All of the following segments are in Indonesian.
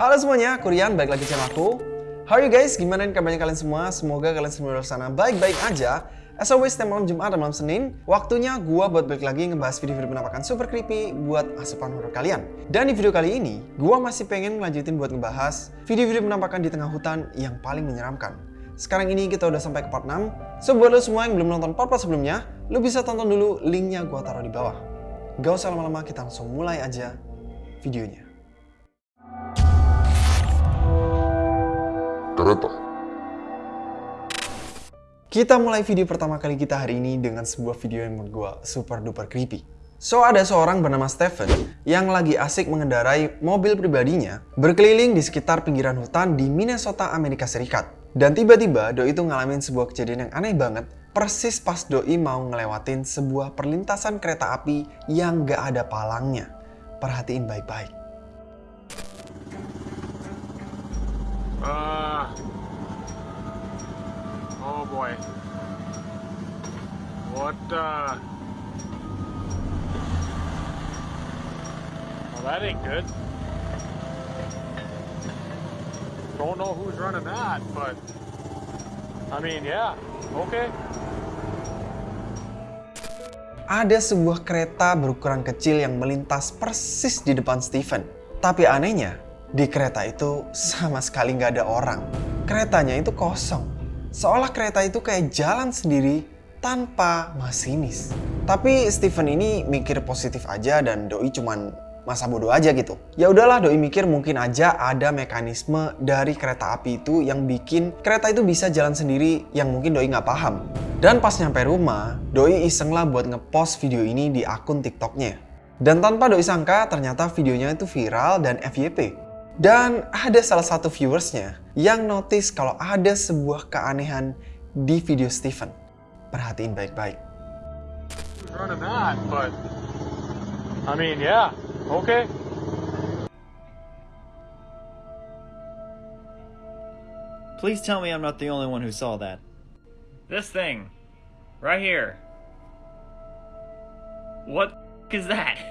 Halo semuanya, aku Rian, balik lagi channel aku. How are you guys? Gimana kabarnya kalian semua? Semoga kalian semua di sana baik-baik aja. As always, setiap malam Jumat dan malam Senin, waktunya gua buat balik lagi ngebahas video-video penampakan super creepy buat asupan horror kalian. Dan di video kali ini, gua masih pengen ngelanjutin buat ngebahas video-video penampakan di tengah hutan yang paling menyeramkan. Sekarang ini kita udah sampai ke part 6. So buat lo semua yang belum nonton part-part sebelumnya, lo bisa tonton dulu linknya gua taruh di bawah. Gak usah lama-lama, kita langsung mulai aja videonya. Kereta. Kita mulai video pertama kali kita hari ini dengan sebuah video yang menurut gue super duper creepy. So ada seorang bernama Stephen yang lagi asik mengendarai mobil pribadinya berkeliling di sekitar pinggiran hutan di Minnesota, Amerika Serikat. Dan tiba-tiba Doi itu ngalamin sebuah kejadian yang aneh banget persis pas Doi mau ngelewatin sebuah perlintasan kereta api yang gak ada palangnya. Perhatiin baik-baik. Uh. Oh boy. What uh. Well, that ain't good. Don't know who's running that, but. I mean, yeah. Okay. Ada sebuah kereta berukuran kecil yang melintas persis di depan Steven. Tapi anehnya, di kereta itu sama sekali nggak ada orang. Keretanya itu kosong. Seolah kereta itu kayak jalan sendiri tanpa masinis. Tapi Steven ini mikir positif aja dan Doi cuman masa bodoh aja gitu. Ya udahlah Doi mikir mungkin aja ada mekanisme dari kereta api itu yang bikin kereta itu bisa jalan sendiri yang mungkin Doi nggak paham. Dan pas nyampe rumah, Doi iseng lah buat ngepost video ini di akun TikToknya. Dan tanpa Doi sangka ternyata videonya itu viral dan FYP. Dan ada salah satu viewersnya yang notice kalau ada sebuah keanehan di video Steven. Perhatiin baik-baik. I mean, yeah. Okay. Please tell me I'm not the only one who saw that. This thing. Right here. What is that?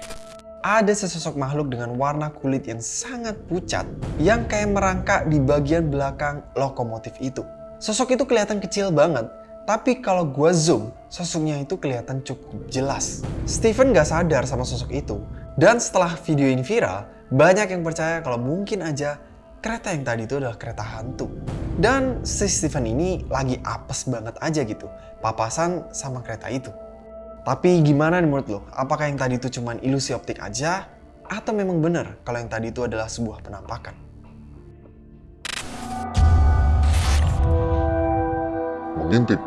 Ada sesosok makhluk dengan warna kulit yang sangat pucat yang kayak merangkak di bagian belakang lokomotif itu. Sosok itu kelihatan kecil banget, tapi kalau gua zoom, sosoknya itu kelihatan cukup jelas. Steven gak sadar sama sosok itu, dan setelah video ini viral, banyak yang percaya kalau mungkin aja kereta yang tadi itu adalah kereta hantu. Dan si Steven ini lagi apes banget aja gitu, papasan sama kereta itu. Tapi gimana nih menurut lo? Apakah yang tadi itu cuma ilusi optik aja? Atau memang benar kalau yang tadi itu adalah sebuah penampakan? Mengintip.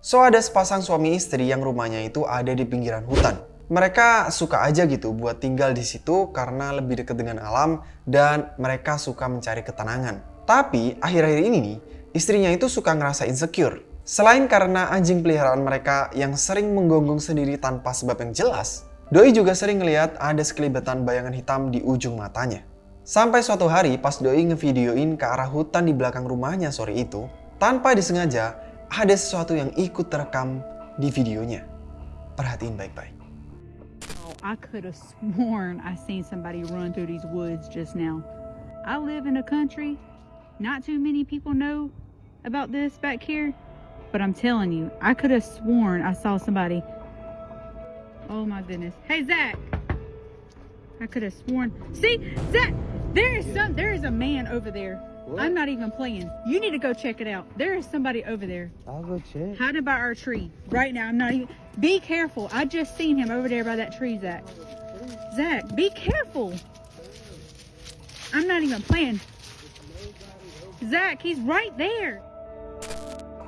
So ada sepasang suami istri yang rumahnya itu ada di pinggiran hutan. Mereka suka aja gitu buat tinggal di situ karena lebih dekat dengan alam dan mereka suka mencari ketenangan. Tapi akhir-akhir ini nih, istrinya itu suka ngerasa insecure. Selain karena anjing peliharaan mereka yang sering menggonggong sendiri tanpa sebab yang jelas, Doi juga sering ngeliat ada sekelibetan bayangan hitam di ujung matanya. Sampai suatu hari pas Doi ngevideoin ke arah hutan di belakang rumahnya sore itu, tanpa disengaja ada sesuatu yang ikut terekam di videonya. Perhatiin baik-baik. Oh, I could have sworn I seen somebody run through these woods just now. I live in a country. Not too many people know about this back here. But I'm telling you, I could have sworn I saw somebody. Oh my goodness. Hey, Zach. I could have sworn. See, Zach, there is some, there is a man over there. What? I'm not even playing. You need to go check it out. There is somebody over there. I'll go check. Hiding by our tree right now. I'm not even. Be careful. I just seen him over there by that tree, Zach. Zach, be careful. I'm not even playing. Zach, he's right there.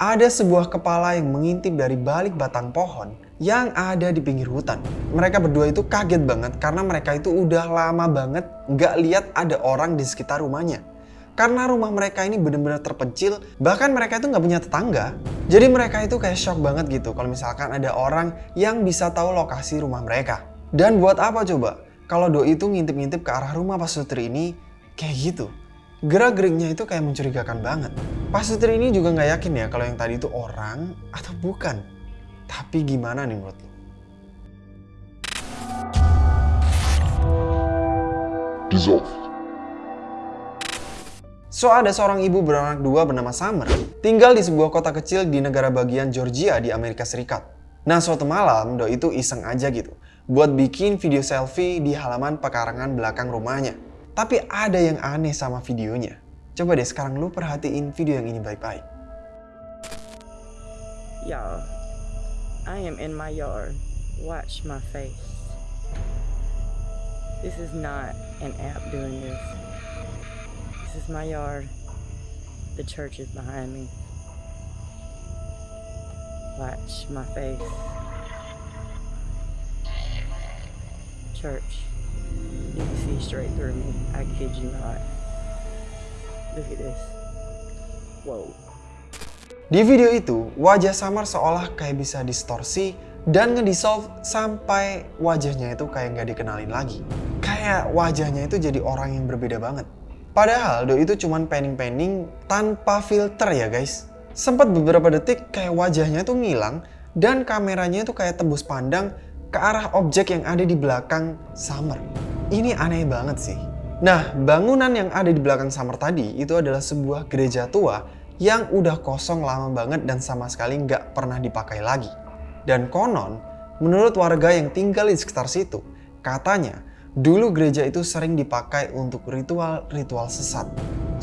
Ada sebuah kepala yang mengintip dari balik batang pohon yang ada di pinggir hutan. Mereka berdua itu kaget banget karena mereka itu udah lama banget nggak lihat ada orang di sekitar rumahnya. Karena rumah mereka ini benar-benar terpencil, bahkan mereka itu nggak punya tetangga. Jadi mereka itu kayak shock banget gitu kalau misalkan ada orang yang bisa tahu lokasi rumah mereka. Dan buat apa coba? Kalau Doi itu ngintip-ngintip ke arah rumah Pak Sutri ini kayak gitu. Gerak-geriknya itu kayak mencurigakan banget. Pak Sutri ini juga nggak yakin ya kalau yang tadi itu orang atau bukan. Tapi gimana nih menurut lo? dissolved. So ada seorang ibu beranak dua bernama Summer, tinggal di sebuah kota kecil di negara bagian Georgia di Amerika Serikat. Nah suatu malam, Do itu iseng aja gitu, buat bikin video selfie di halaman pekarangan belakang rumahnya. Tapi ada yang aneh sama videonya. Coba deh sekarang lu perhatiin video yang ini baik-baik. Y'all, I am in my yard. Watch my face. This is not an app doing this. This is my yard. The church is behind me. Watch my face. Church, you can see straight through me. I kid you not. Look at this. Whoa. Di video itu, wajah Samar seolah kayak bisa distorsi dan ngedissolve sampai wajahnya itu kayak nggak dikenalin lagi. Kayak wajahnya itu jadi orang yang berbeda banget. Padahal Do itu cuman panning-panning tanpa filter ya guys. Sempat beberapa detik kayak wajahnya itu ngilang dan kameranya itu kayak tembus pandang ke arah objek yang ada di belakang Summer. Ini aneh banget sih. Nah, bangunan yang ada di belakang Summer tadi itu adalah sebuah gereja tua yang udah kosong lama banget dan sama sekali nggak pernah dipakai lagi. Dan konon, menurut warga yang tinggal di sekitar situ, katanya dulu gereja itu sering dipakai untuk ritual-ritual sesat.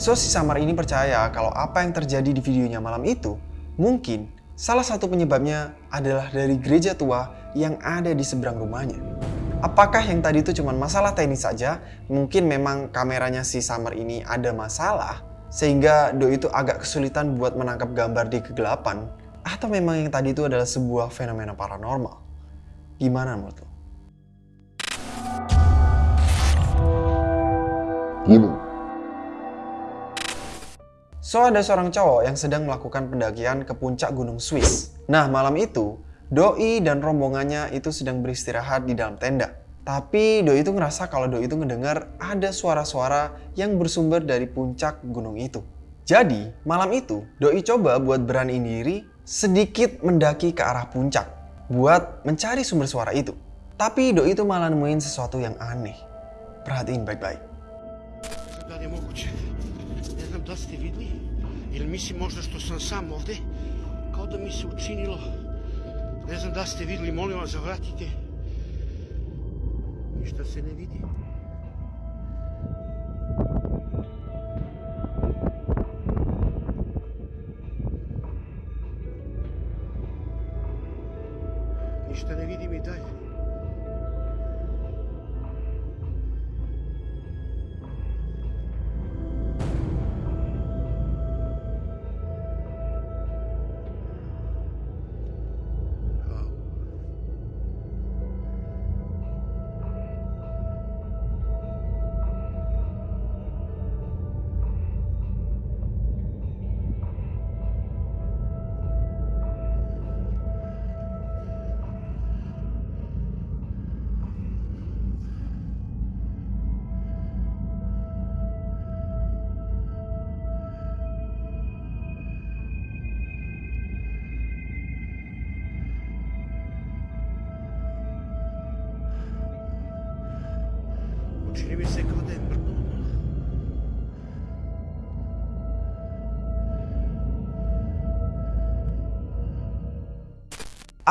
So si Samar ini percaya kalau apa yang terjadi di videonya malam itu, mungkin salah satu penyebabnya adalah dari gereja tua yang ada di seberang rumahnya. Apakah yang tadi itu cuma masalah teknis saja? Mungkin memang kameranya si Summer ini ada masalah, sehingga Do itu agak kesulitan buat menangkap gambar di kegelapan. Atau memang yang tadi itu adalah sebuah fenomena paranormal? Gimana menurut lo? Gunung. So ada seorang cowok yang sedang melakukan pendakian ke puncak gunung Swiss. Nah malam itu, Doi dan rombongannya itu sedang beristirahat di dalam tenda. Tapi Doi itu ngerasa kalau Doi itu ngedengar ada suara-suara yang bersumber dari puncak gunung itu. Jadi malam itu Doi coba buat beraniin diri sedikit mendaki ke arah puncak buat mencari sumber suara itu. Tapi Doi itu malah nemuin sesuatu yang aneh. Perhatiin baik-baik. Ili mislim možda što sam sam ovde, kao da mi se učinilo, ne znam da ste vidli, molim vas zavratite. Ništa se ne vidi.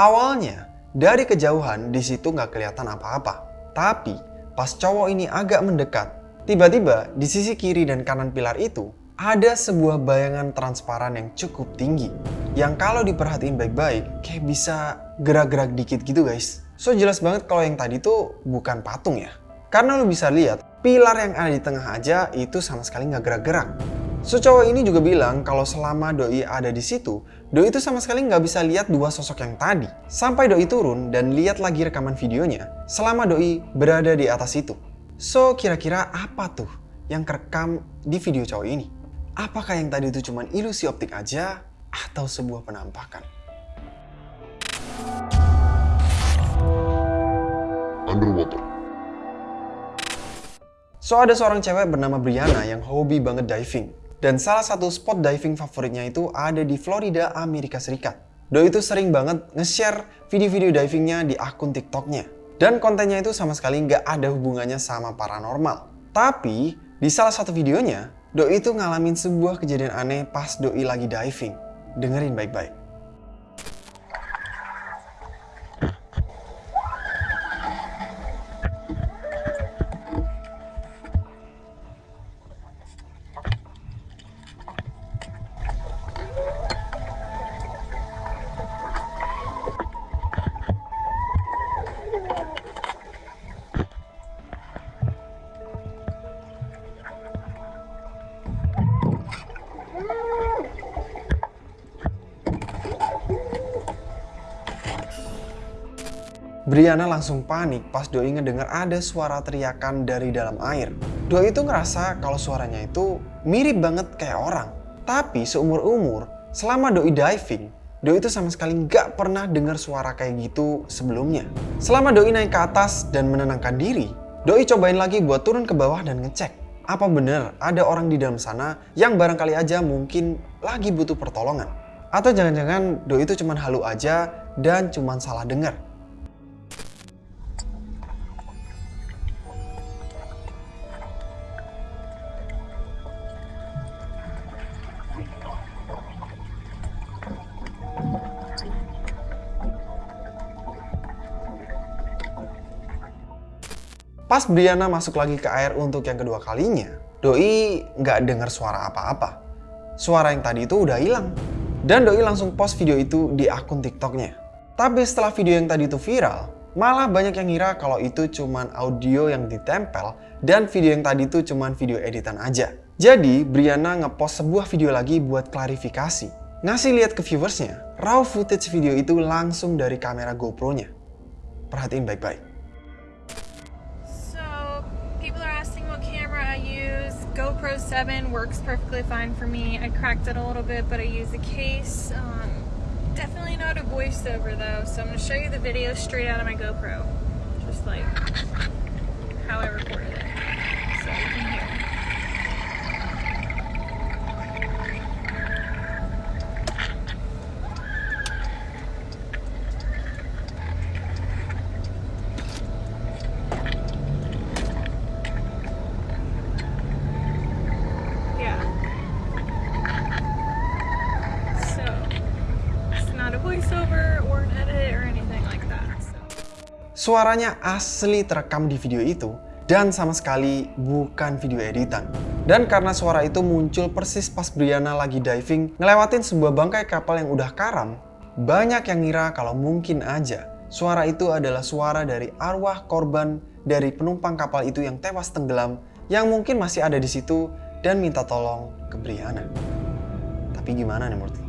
Awalnya, dari kejauhan di situ nggak kelihatan apa-apa. Tapi, pas cowok ini agak mendekat, tiba-tiba di sisi kiri dan kanan pilar itu ada sebuah bayangan transparan yang cukup tinggi. Yang kalau diperhatiin baik-baik, kayak bisa gerak-gerak dikit gitu guys. So jelas banget kalau yang tadi tuh bukan patung ya. Karena lo bisa lihat, pilar yang ada di tengah aja itu sama sekali nggak gerak-gerak. So cowok ini juga bilang kalau selama Doi ada di situ, Doi itu sama sekali nggak bisa lihat dua sosok yang tadi. Sampai Doi turun dan lihat lagi rekaman videonya selama Doi berada di atas itu. So kira-kira apa tuh yang kerekam di video cowok ini? Apakah yang tadi itu cuma ilusi optik aja atau sebuah penampakan? Underwater. So ada seorang cewek bernama Brianna yang hobi banget diving. Dan salah satu spot diving favoritnya itu ada di Florida, Amerika Serikat. Doi itu sering banget nge-share video-video divingnya di akun TikToknya. Dan kontennya itu sama sekali nggak ada hubungannya sama paranormal. Tapi di salah satu videonya, Doi itu ngalamin sebuah kejadian aneh pas Doi lagi diving. Dengerin baik-baik. Brianna langsung panik pas Doi ngedengar ada suara teriakan dari dalam air. Doi itu ngerasa kalau suaranya itu mirip banget kayak orang. Tapi seumur-umur, selama Doi diving, Doi itu sama sekali nggak pernah dengar suara kayak gitu sebelumnya. Selama Doi naik ke atas dan menenangkan diri, Doi cobain lagi buat turun ke bawah dan ngecek. Apa bener ada orang di dalam sana yang barangkali aja mungkin lagi butuh pertolongan? Atau jangan-jangan Doi itu cuman halu aja dan cuman salah dengar? Pas Brianna masuk lagi ke air untuk yang kedua kalinya, Doi nggak dengar suara apa-apa. Suara yang tadi itu udah hilang. Dan Doi langsung post video itu di akun TikToknya. Tapi setelah video yang tadi itu viral, malah banyak yang ngira kalau itu cuman audio yang ditempel dan video yang tadi itu cuman video editan aja. Jadi, Brianna ngepost sebuah video lagi buat klarifikasi. Ngasih lihat ke viewersnya, raw footage video itu langsung dari kamera GoPro-nya. Perhatiin baik-baik. GoPro 7 works perfectly fine for me. I cracked it a little bit, but I use a case. Um, definitely not a voiceover though, so I'm to show you the video straight out of my GoPro. Just like how I recorded it. Suaranya asli terekam di video itu dan sama sekali bukan video editan. Dan karena suara itu muncul persis pas Brianna lagi diving ngelewatin sebuah bangkai kapal yang udah karam, banyak yang ngira kalau mungkin aja suara itu adalah suara dari arwah korban dari penumpang kapal itu yang tewas tenggelam yang mungkin masih ada di situ dan minta tolong ke Brianna. Tapi gimana nih menurut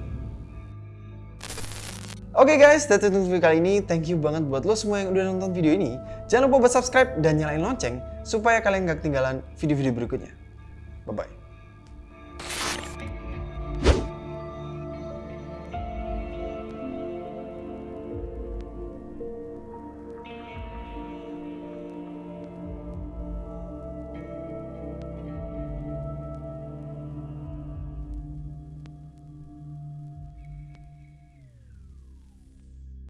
Oke guys, that's it untuk video kali ini. Thank you banget buat lo semua yang udah nonton video ini. Jangan lupa buat subscribe dan nyalain lonceng supaya kalian gak ketinggalan video-video berikutnya. Bye-bye.